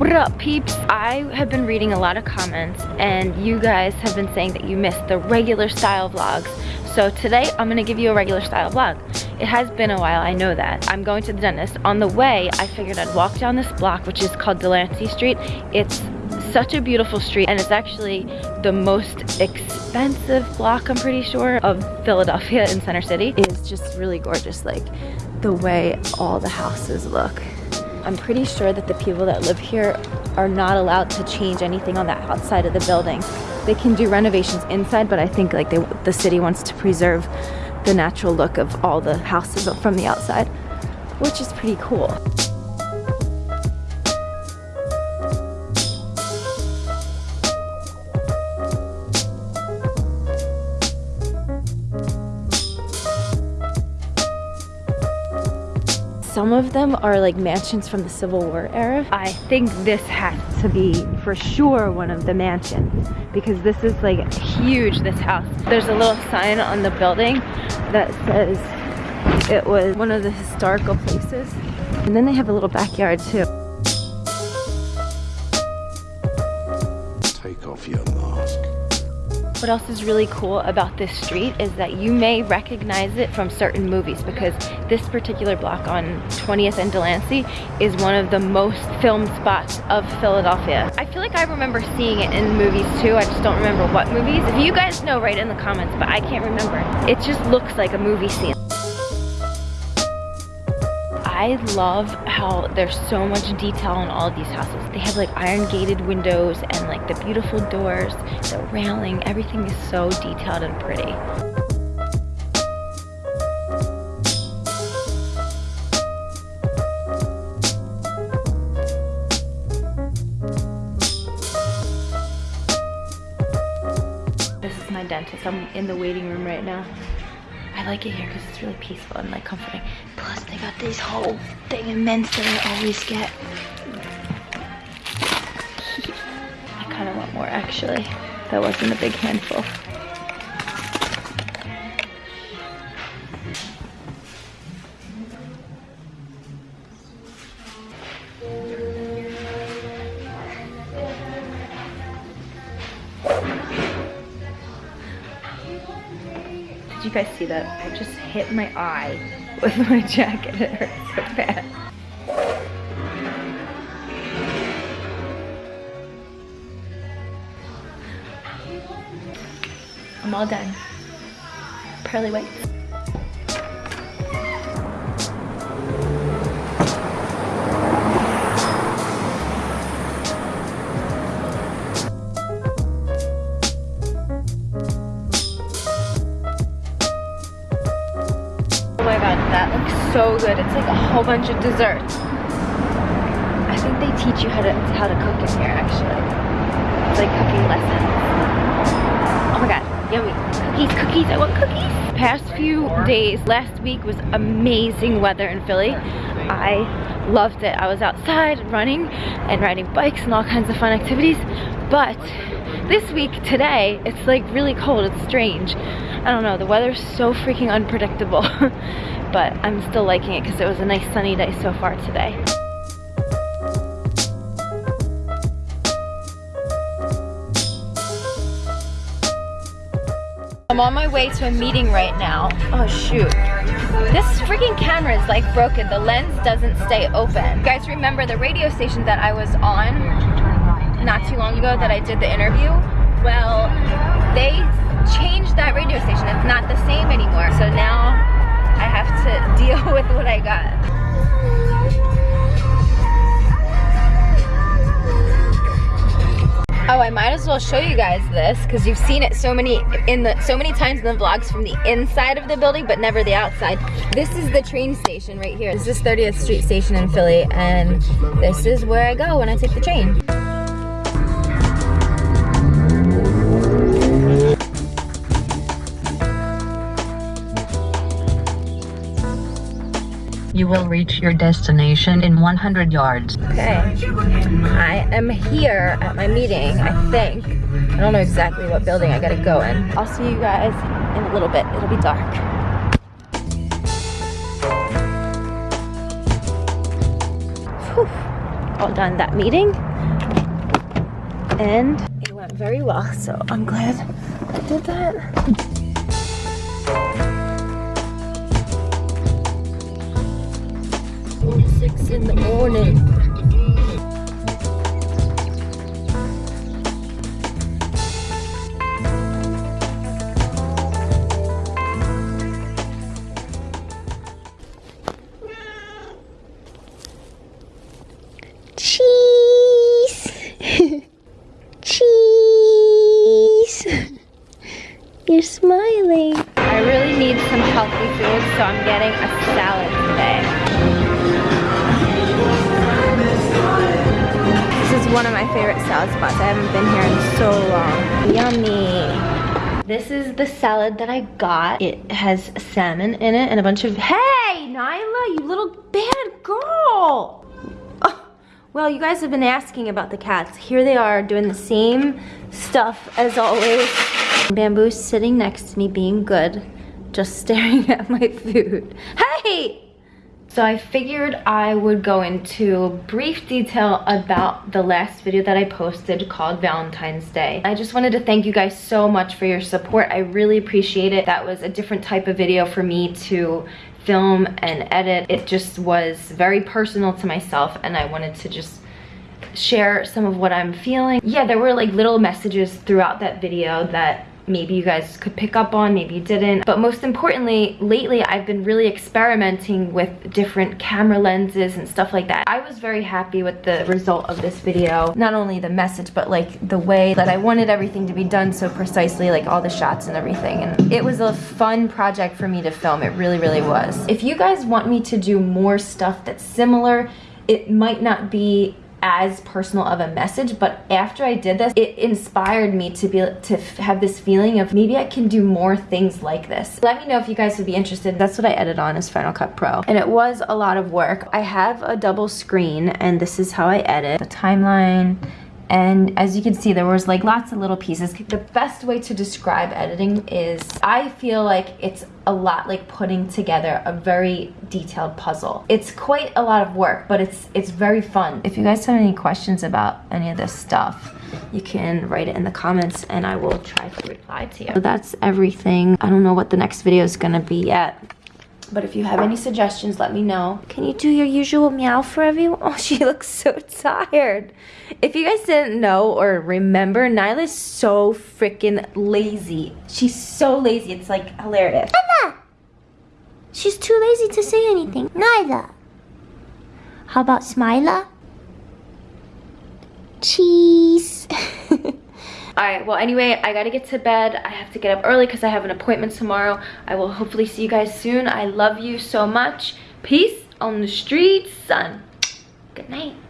What up peeps? I have been reading a lot of comments and you guys have been saying that you missed the regular style vlogs. So today I'm gonna give you a regular style vlog. It has been a while, I know that. I'm going to the dentist. On the way, I figured I'd walk down this block, which is called Delancey Street. It's such a beautiful street and it's actually the most expensive block, I'm pretty sure, of Philadelphia in Center City. It's just really gorgeous, like the way all the houses look. I'm pretty sure that the people that live here are not allowed to change anything on the outside of the building. They can do renovations inside, but I think like they, the city wants to preserve the natural look of all the houses from the outside, which is pretty cool. Some of them are like mansions from the Civil War era. I think this has to be for sure one of the mansions because this is like huge, this house. There's a little sign on the building that says it was one of the historical places. And then they have a little backyard too. Take off your mask. What else is really cool about this street is that you may recognize it from certain movies because this particular block on 20th and Delancey is one of the most filmed spots of Philadelphia. I feel like I remember seeing it in movies too, I just don't remember what movies. If you guys know, write in the comments, but I can't remember. It just looks like a movie scene. I love how there's so much detail in all of these houses. They have like iron gated windows and like the beautiful doors, the railing, everything is so detailed and pretty. This is my dentist. I'm in the waiting room right now. I like it here because it's really peaceful and like comforting. Plus they got these whole thing of mints that I always get. I kind of want more actually. That wasn't a big handful. You guys see that? I just hit my eye with my jacket. It hurts so bad. I'm all done. Pearly whites. So good. It's like a whole bunch of desserts. I think they teach you how to how to cook in here actually. It's like cooking lessons. Oh my god, yummy. Cookies, cookies, I want cookies. Past few days, last week was amazing weather in Philly. I loved it. I was outside running and riding bikes and all kinds of fun activities. But this week, today, it's like really cold. It's strange. I don't know, the weather's so freaking unpredictable. but I'm still liking it because it was a nice sunny day so far today. I'm on my way to a meeting right now. Oh shoot. This freaking camera is like broken. The lens doesn't stay open. You guys remember the radio station that I was on not too long ago that I did the interview? Well, they changed that radio station. It's not the same anymore. So now I have to deal with what I got. Oh, I might as well show you guys this because you've seen it so many in the so many times in the vlogs from the inside of the building, but never the outside. This is the train station right here. This is 30th Street Station in Philly, and this is where I go when I take the train. You will reach your destination in 100 yards. Okay, I am here at my meeting, I think. I don't know exactly what building I gotta go in. I'll see you guys in a little bit. It'll be dark. All done that meeting. And it went very well, so I'm glad I did that. Six in the morning. Cheese. Cheese. You're smiling. I really need some healthy food, so I'm getting a spots. I haven't been here in so long. Yummy. This is the salad that I got. It has salmon in it and a bunch of, hey, Nyla, you little bad girl. Oh, well, you guys have been asking about the cats. Here they are doing the same stuff as always. Bamboo's sitting next to me being good, just staring at my food. Hey! So I figured I would go into brief detail about the last video that I posted called Valentine's Day. I just wanted to thank you guys so much for your support. I really appreciate it. That was a different type of video for me to film and edit. It just was very personal to myself and I wanted to just share some of what I'm feeling. Yeah, there were like little messages throughout that video that maybe you guys could pick up on, maybe you didn't. But most importantly, lately I've been really experimenting with different camera lenses and stuff like that. I was very happy with the result of this video. Not only the message, but like the way that I wanted everything to be done so precisely, like all the shots and everything. And it was a fun project for me to film. It really, really was. If you guys want me to do more stuff that's similar, it might not be as personal of a message but after I did this it inspired me to be to have this feeling of maybe I can do more things like this. Let me know if you guys would be interested. That's what I edit on is Final Cut Pro. And it was a lot of work. I have a double screen and this is how I edit. The timeline and as you can see there was like lots of little pieces. The best way to describe editing is I feel like it's a lot like putting together a very detailed puzzle. It's quite a lot of work but it's it's very fun. If you guys have any questions about any of this stuff you can write it in the comments and I will try to reply to you. So that's everything. I don't know what the next video is gonna be yet but if you have any suggestions, let me know. Can you do your usual meow for everyone? Oh, she looks so tired. If you guys didn't know or remember, Nyla's so freaking lazy. She's so lazy. It's like hilarious. Anna! She's too lazy to say anything. Nyla. How about Smiler? Cheese. All right, well, anyway, I gotta get to bed. I have to get up early because I have an appointment tomorrow. I will hopefully see you guys soon. I love you so much. Peace on the streets, son. Good night.